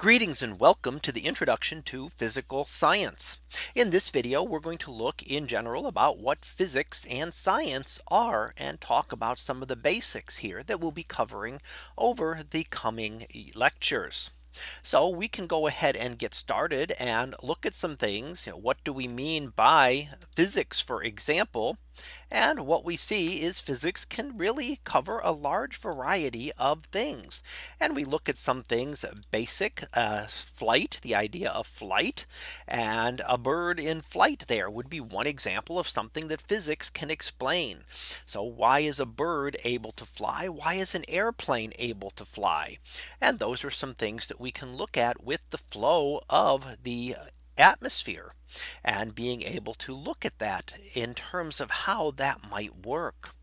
Greetings and welcome to the introduction to physical science. In this video, we're going to look in general about what physics and science are and talk about some of the basics here that we'll be covering over the coming lectures. So we can go ahead and get started and look at some things. You know, what do we mean by physics, for example? And what we see is physics can really cover a large variety of things. And we look at some things basic uh, flight, the idea of flight and a bird in flight there would be one example of something that physics can explain. So why is a bird able to fly? Why is an airplane able to fly? And those are some things that we can look at with the flow of the atmosphere and being able to look at that in terms of how that might work.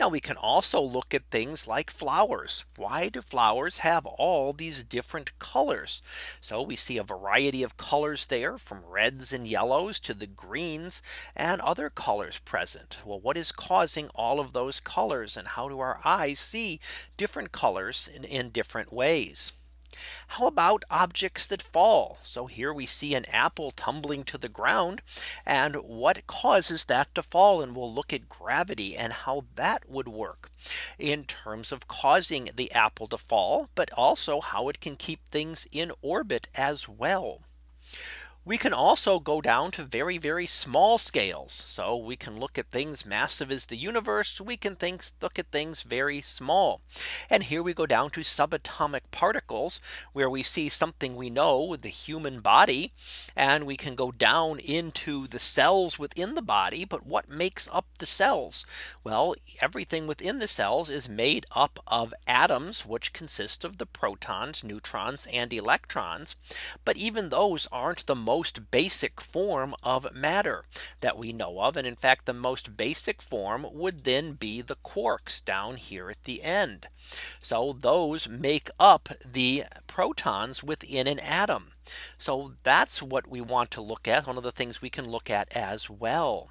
Now we can also look at things like flowers. Why do flowers have all these different colors? So we see a variety of colors there from reds and yellows to the greens and other colors present. Well, what is causing all of those colors and how do our eyes see different colors in, in different ways? How about objects that fall? So here we see an apple tumbling to the ground. And what causes that to fall? And we'll look at gravity and how that would work in terms of causing the apple to fall, but also how it can keep things in orbit as well. We can also go down to very, very small scales. So we can look at things massive as the universe. We can think look at things very small. And here we go down to subatomic particles where we see something we know the human body. And we can go down into the cells within the body. But what makes up the cells? Well, everything within the cells is made up of atoms, which consist of the protons, neutrons, and electrons. But even those aren't the most basic form of matter that we know of. And in fact, the most basic form would then be the quarks down here at the end. So those make up the protons within an atom. So that's what we want to look at. One of the things we can look at as well.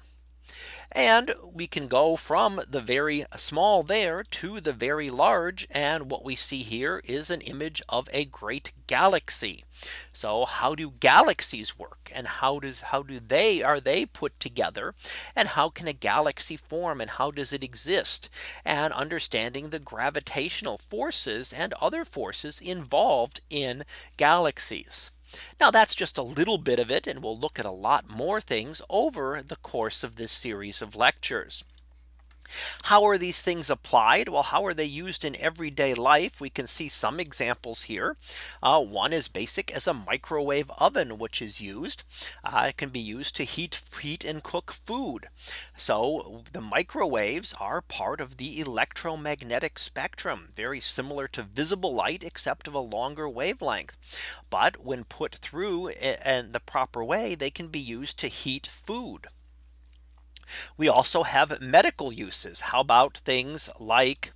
And we can go from the very small there to the very large. And what we see here is an image of a great galaxy. So how do galaxies work? And how does how do they are they put together? And how can a galaxy form? And how does it exist? And understanding the gravitational forces and other forces involved in galaxies. Now that's just a little bit of it and we'll look at a lot more things over the course of this series of lectures. How are these things applied? Well, how are they used in everyday life? We can see some examples here. Uh, one is basic as a microwave oven, which is used. Uh, it can be used to heat, heat and cook food. So the microwaves are part of the electromagnetic spectrum, very similar to visible light, except of a longer wavelength. But when put through in the proper way, they can be used to heat food. We also have medical uses. How about things like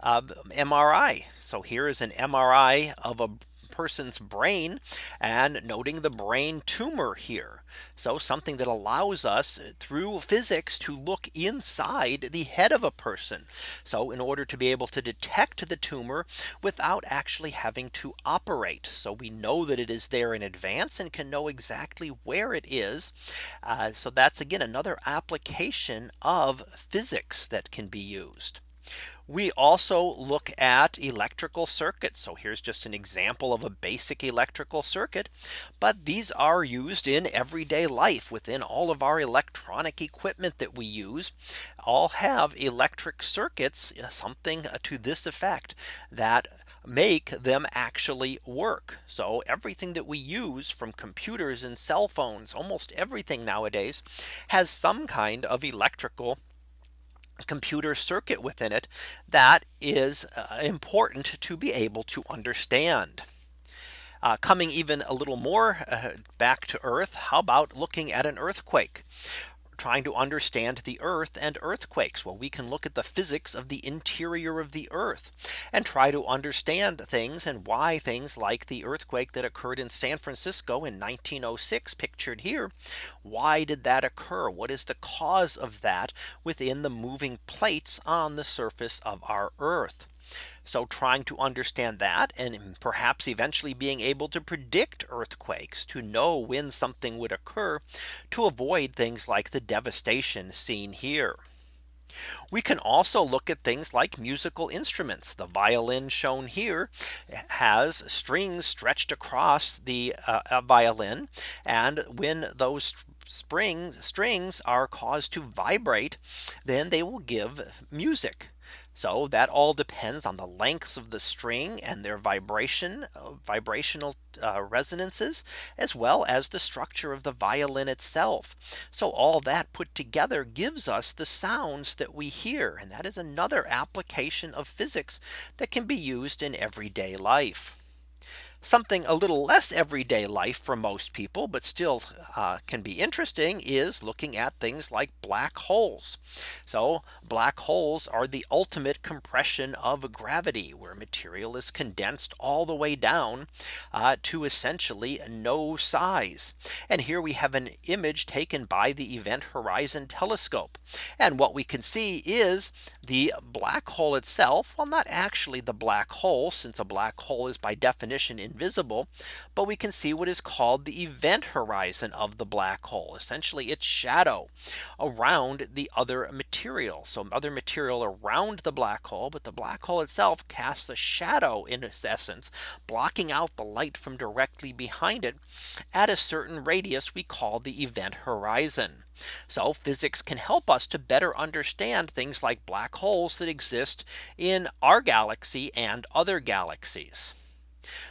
uh, MRI. So here is an MRI of a person's brain and noting the brain tumor here. So something that allows us through physics to look inside the head of a person. So in order to be able to detect the tumor without actually having to operate. So we know that it is there in advance and can know exactly where it is. Uh, so that's again another application of physics that can be used. We also look at electrical circuits. So here's just an example of a basic electrical circuit. But these are used in everyday life within all of our electronic equipment that we use all have electric circuits uh, something uh, to this effect that make them actually work. So everything that we use from computers and cell phones, almost everything nowadays has some kind of electrical computer circuit within it that is uh, important to be able to understand. Uh, coming even a little more uh, back to Earth. How about looking at an earthquake? Trying to understand the earth and earthquakes. Well, we can look at the physics of the interior of the earth and try to understand things and why things like the earthquake that occurred in San Francisco in 1906 pictured here. Why did that occur? What is the cause of that within the moving plates on the surface of our earth? So trying to understand that and perhaps eventually being able to predict earthquakes to know when something would occur to avoid things like the devastation seen here. We can also look at things like musical instruments. The violin shown here has strings stretched across the uh, violin. And when those springs strings are caused to vibrate, then they will give music. So that all depends on the lengths of the string and their vibration uh, vibrational uh, resonances as well as the structure of the violin itself. So all that put together gives us the sounds that we hear. And that is another application of physics that can be used in everyday life. Something a little less everyday life for most people, but still uh, can be interesting is looking at things like black holes. So black holes are the ultimate compression of gravity where material is condensed all the way down uh, to essentially no size. And here we have an image taken by the Event Horizon Telescope. And what we can see is the black hole itself. Well, not actually the black hole, since a black hole is by definition in invisible, but we can see what is called the event horizon of the black hole, essentially its shadow around the other material. So other material around the black hole, but the black hole itself casts a shadow in its essence, blocking out the light from directly behind it at a certain radius we call the event horizon. So physics can help us to better understand things like black holes that exist in our galaxy and other galaxies.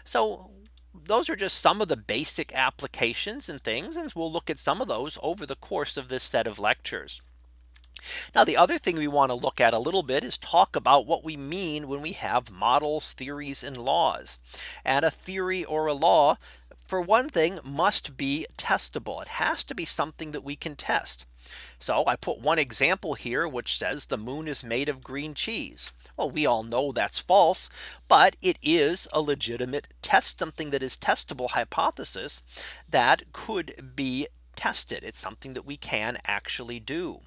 So those are just some of the basic applications and things. And we'll look at some of those over the course of this set of lectures. Now the other thing we want to look at a little bit is talk about what we mean when we have models, theories and laws. And a theory or a law for one thing must be testable. It has to be something that we can test. So I put one example here which says the moon is made of green cheese. Well, we all know that's false, but it is a legitimate test something that is testable hypothesis that could be tested. It's something that we can actually do.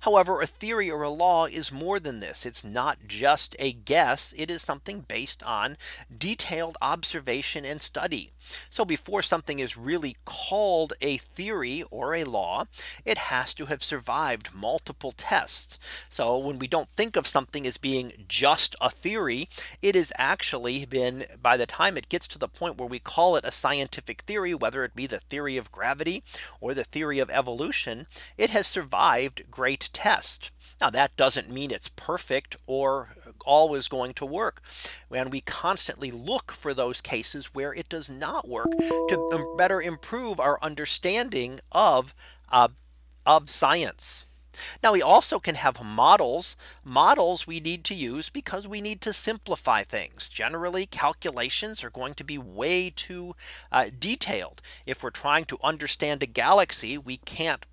However, a theory or a law is more than this. It's not just a guess. It is something based on detailed observation and study. So before something is really called a theory or a law, it has to have survived multiple tests. So when we don't think of something as being just a theory, it has actually been by the time it gets to the point where we call it a scientific theory, whether it be the theory of gravity or the theory of evolution, it has survived great test. Now that doesn't mean it's perfect or always going to work. And we constantly look for those cases where it does not work to better improve our understanding of uh, of science. Now we also can have models models we need to use because we need to simplify things generally calculations are going to be way too uh, detailed if we're trying to understand a galaxy we can't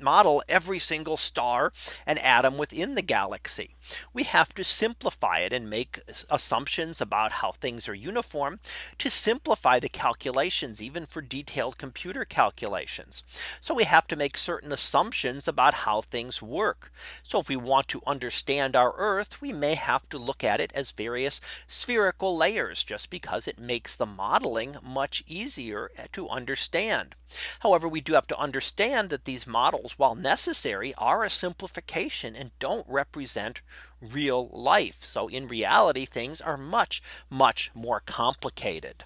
model every single star and atom within the galaxy. We have to simplify it and make assumptions about how things are uniform to simplify the calculations even for detailed computer calculations. So we have to make certain assumptions about how things work. So if we want to understand our Earth, we may have to look at it as various spherical layers just because it makes the modeling much easier eh, to understand. However, we do have to understand that these models, while necessary, are a simplification and don't represent real life. So in reality, things are much, much more complicated.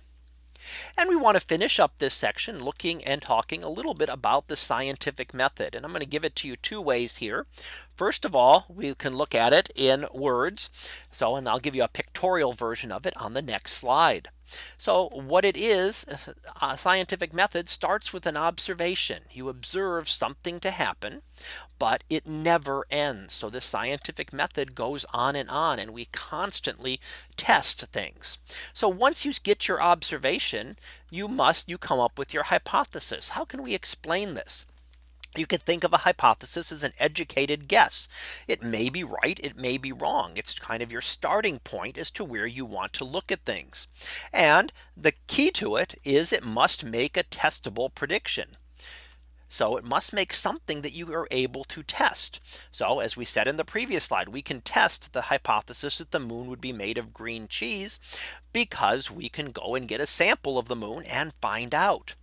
And we want to finish up this section looking and talking a little bit about the scientific method. And I'm going to give it to you two ways here. First of all, we can look at it in words. So and I'll give you a pictorial version of it on the next slide. So what it is a scientific method starts with an observation. You observe something to happen, but it never ends. So the scientific method goes on and on and we constantly test things. So once you get your observation, you must you come up with your hypothesis. How can we explain this? You could think of a hypothesis as an educated guess. It may be right. It may be wrong. It's kind of your starting point as to where you want to look at things. And the key to it is it must make a testable prediction. So it must make something that you are able to test. So as we said in the previous slide, we can test the hypothesis that the moon would be made of green cheese because we can go and get a sample of the moon and find out.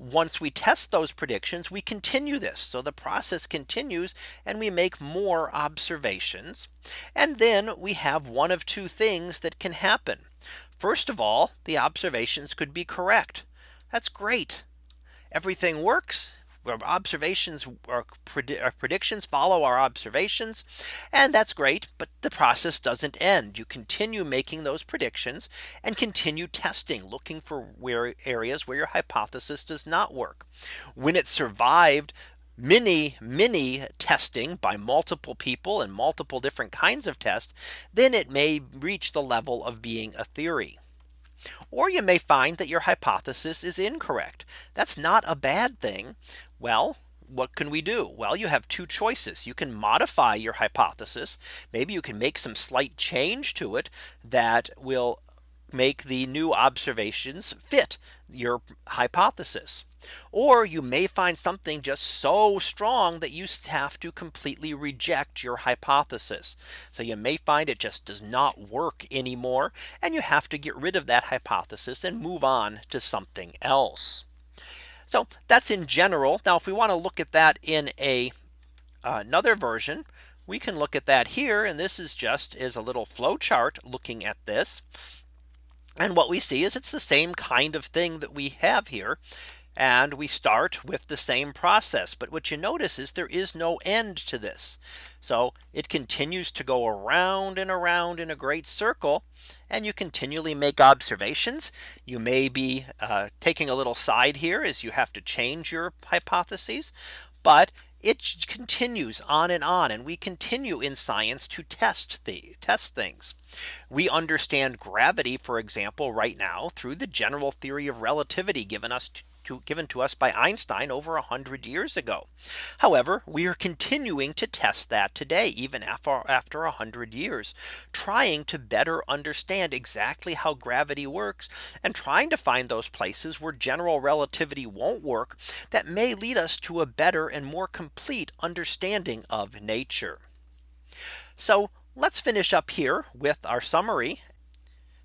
Once we test those predictions, we continue this. So the process continues and we make more observations. And then we have one of two things that can happen. First of all, the observations could be correct. That's great. Everything works observations our, our, predictions follow our observations and that's great but the process doesn't end. You continue making those predictions and continue testing looking for where areas where your hypothesis does not work. When it survived many many testing by multiple people and multiple different kinds of tests then it may reach the level of being a theory or you may find that your hypothesis is incorrect. That's not a bad thing. Well, what can we do? Well, you have two choices. You can modify your hypothesis. Maybe you can make some slight change to it that will make the new observations fit your hypothesis. Or you may find something just so strong that you have to completely reject your hypothesis. So you may find it just does not work anymore. And you have to get rid of that hypothesis and move on to something else. So that's in general. Now, if we want to look at that in a uh, another version, we can look at that here. And this is just is a little flow chart looking at this. And what we see is it's the same kind of thing that we have here. And we start with the same process. But what you notice is there is no end to this. So it continues to go around and around in a great circle. And you continually make observations. You may be uh, taking a little side here as you have to change your hypotheses. But it continues on and on and we continue in science to test the test things. We understand gravity, for example, right now through the general theory of relativity given us to, given to us by Einstein over a hundred years ago. However, we are continuing to test that today, even after uh, after a hundred years, trying to better understand exactly how gravity works and trying to find those places where general relativity won't work that may lead us to a better and more complete understanding of nature. So let's finish up here with our summary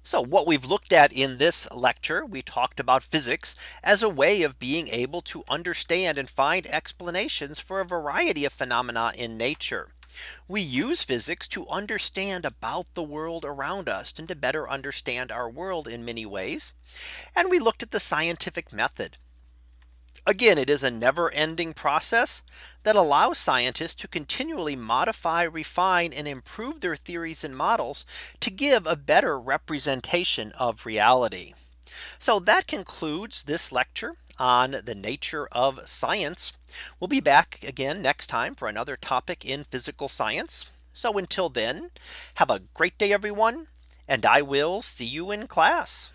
so what we've looked at in this lecture, we talked about physics as a way of being able to understand and find explanations for a variety of phenomena in nature. We use physics to understand about the world around us and to better understand our world in many ways. And we looked at the scientific method. Again, it is a never ending process that allows scientists to continually modify, refine and improve their theories and models to give a better representation of reality. So that concludes this lecture on the nature of science. We'll be back again next time for another topic in physical science. So until then, have a great day, everyone, and I will see you in class.